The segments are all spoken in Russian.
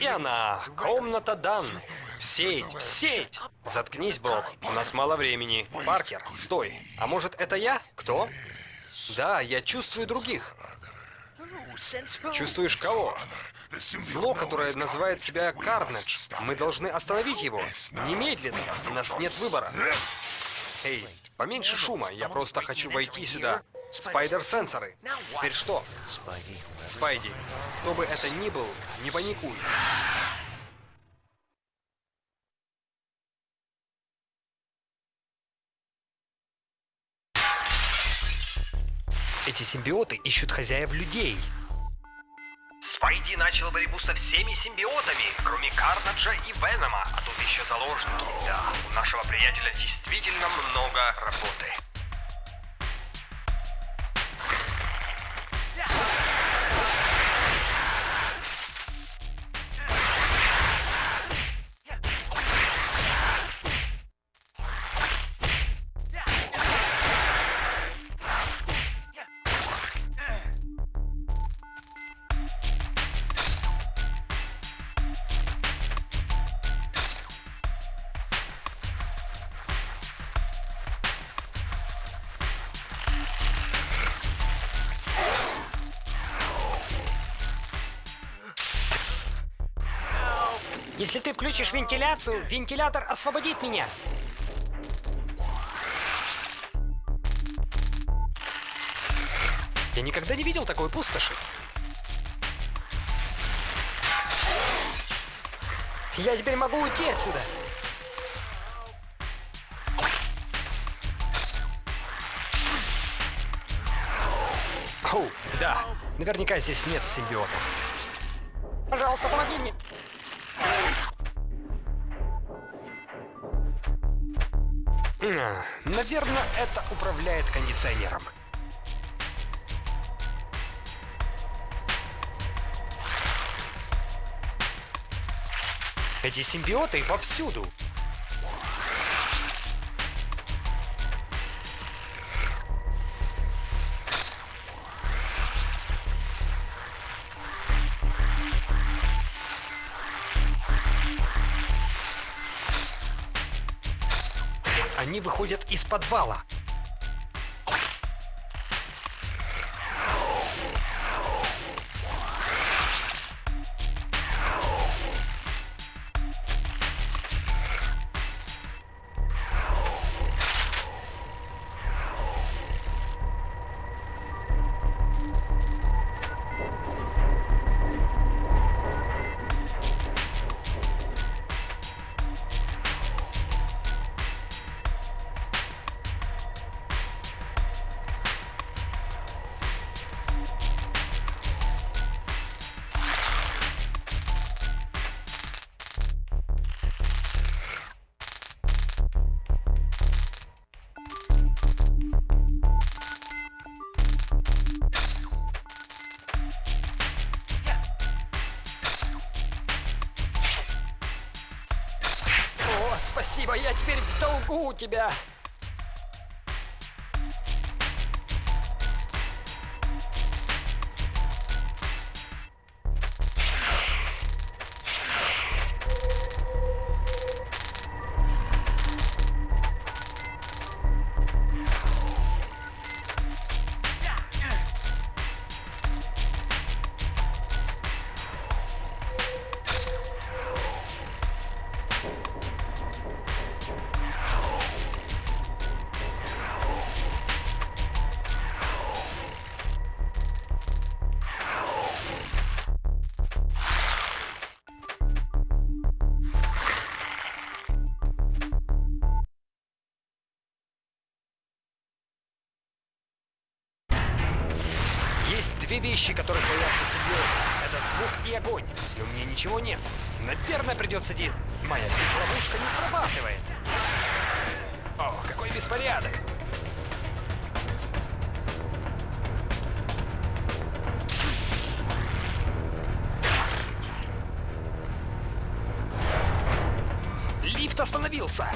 и она. Комната данных. В сеть, сеть! Заткнись, Боб. У нас мало времени. Паркер, стой. А может, это я? Кто? Да, я чувствую других. Чувствуешь кого? Зло, которое называет себя Карнедж. Мы должны остановить его. Немедленно. У нас нет выбора. Эй, поменьше шума. Я просто хочу войти сюда. Спайдер-сенсоры. Теперь что? Спайди, кто бы это ни был, не паникуй. Эти симбиоты ищут хозяев людей. Спайди начал борьбу со всеми симбиотами, кроме Карнаджа и Венома, а тут еще заложники. Да, у нашего приятеля действительно много работы. Если ты включишь вентиляцию, вентилятор освободит меня. Я никогда не видел такой пустоши. Я теперь могу уйти отсюда. Оу, да. Наверняка здесь нет симбиотов. Пожалуйста, помоги мне. Наверное, это управляет кондиционером. Эти симбиоты повсюду. Они выходят из подвала. Спасибо, я теперь в долгу у тебя. Вещи, которых боятся симбиоты. Это звук и огонь. У меня ничего нет. Наверное, придется действовать. Моя сеть-ловушка не срабатывает. О, какой беспорядок. Лифт остановился.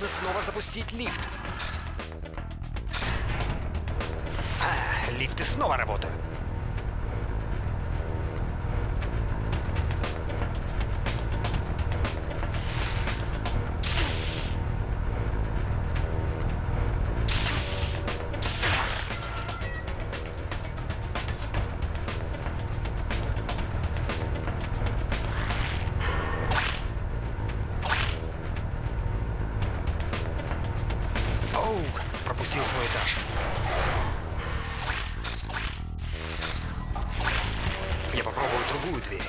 нужно снова запустить лифт. А, лифты снова работают. Оу, пропустил свой этаж. Я попробую другую дверь.